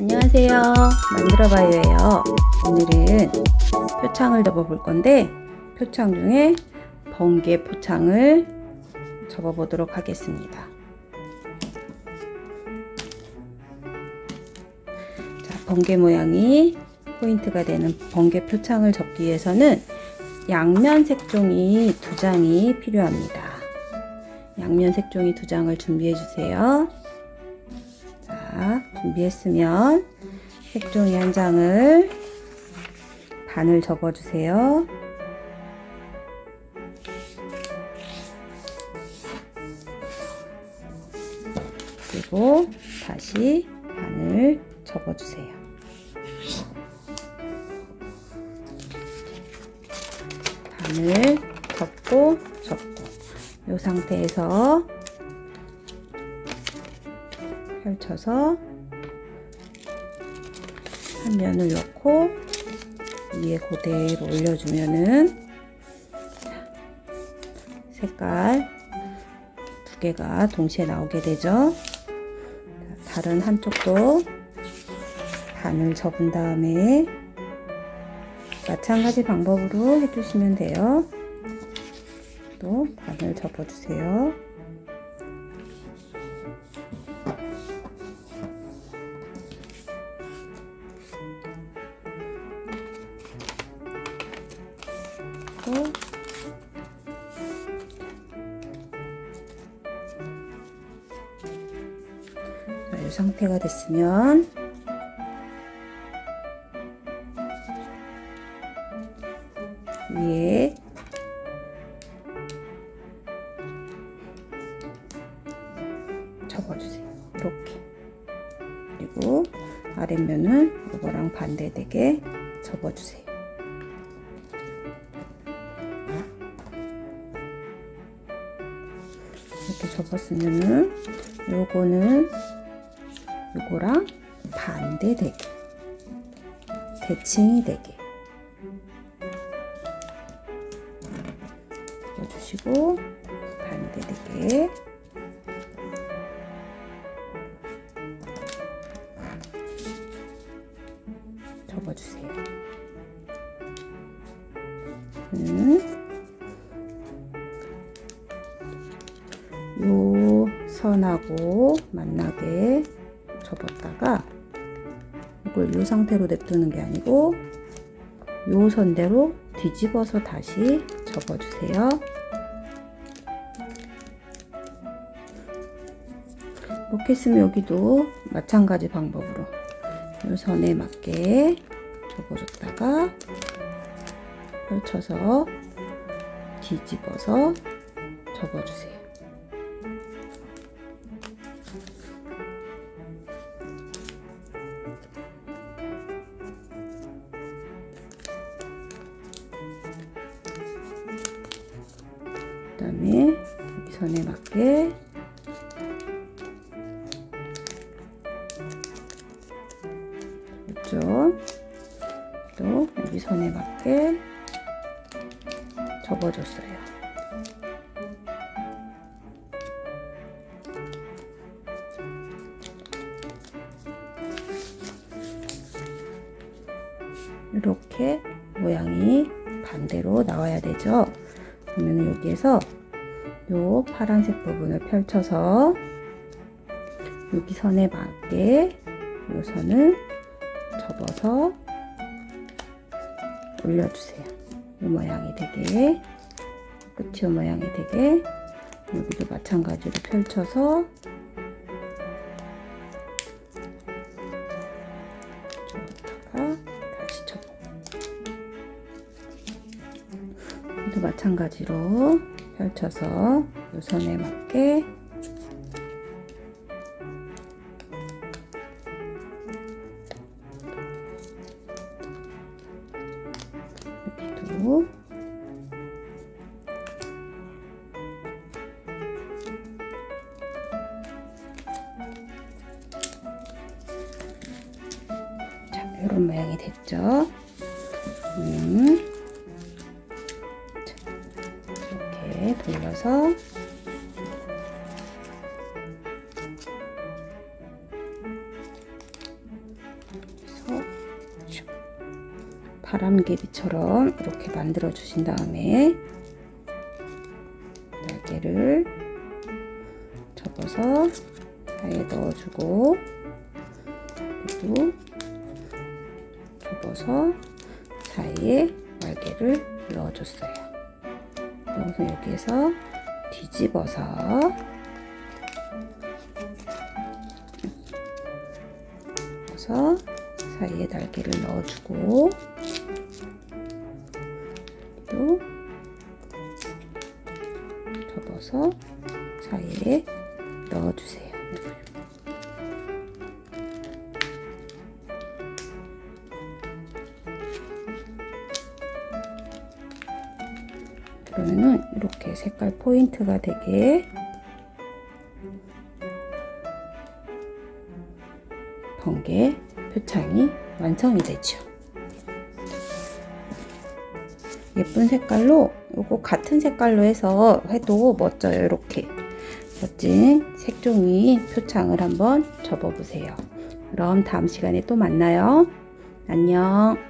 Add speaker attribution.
Speaker 1: 안녕하세요. 만들어봐요예요. 오늘은 표창을 접어 볼 건데 표창 중에 번개 포창을 접어 보도록 하겠습니다. 자, 번개 모양이 포인트가 되는 번개 표창을 접기 위해서는 양면 색종이 두 장이 필요합니다. 양면 색종이 두 장을 준비해 주세요. 자, 준비했으면 색종이 한 장을 반을 접어주세요. 그리고 다시 반을 접어주세요. 반을 접고 접고 이 상태에서 펼쳐서 한 면을 넣고 위에 그대로 올려주면은 색깔 두 개가 동시에 나오게 되죠. 다른 한쪽도 반을 접은 다음에 마찬가지 방법으로 해주시면 돼요. 또 반을 접어주세요. 또 자, 이 상태가 됐으면 위에 접어주세요. 이렇게 그리고 아랫면은 이거랑 반대되게 접어주세요. 이렇게 접었으면은 요거는 요거랑 반대 되게 대칭이 되게 접어주시고 반대 되게 접어주세요. 음. 선하고 만나게 접었다가 이걸 요 상태로 냅두는 게 아니고 요 선대로 뒤집어서 다시 접어주세요. 이렇게 했으면 여기도 마찬가지 방법으로 요 선에 맞게 접어줬다가 펼쳐서 뒤집어서 접어주세요. 그 다음에 선에 맞게 이쪽 또 여기 선에 맞게 접어줬어요. 이렇게 모양이 반대로 나와야 되죠. 그러면 여기에서 요 파란색 부분을 펼쳐서 여기 선에 맞게 요 선을 접어서 올려주세요. 이 모양이 되게 끝이 이 모양이 되게 여기도 마찬가지로 펼쳐서 또 마찬가지로 펼쳐서 이 선에 맞게 여기도 자, 이런 모양이 됐죠? 음. 돌려서 바람개비처럼 이렇게 만들어 주신 다음에 날개를 접어서 사이에 넣어주고 또 접어서 사이에 날개를 넣어줬어요. 그래서 여기에서 뒤집어서 접어서 사이에 날개를 넣어주고 또 접어서 사이에 넣어주세요. 그러면은 이렇게 색깔 포인트가 되게 번개 표창이 완성이 되죠. 예쁜 색깔로 요거 같은 색깔로 해서 해도 멋져요. 이렇게 멋진 색종이 표창을 한번 접어 보세요. 그럼 다음 시간에 또 만나요. 안녕.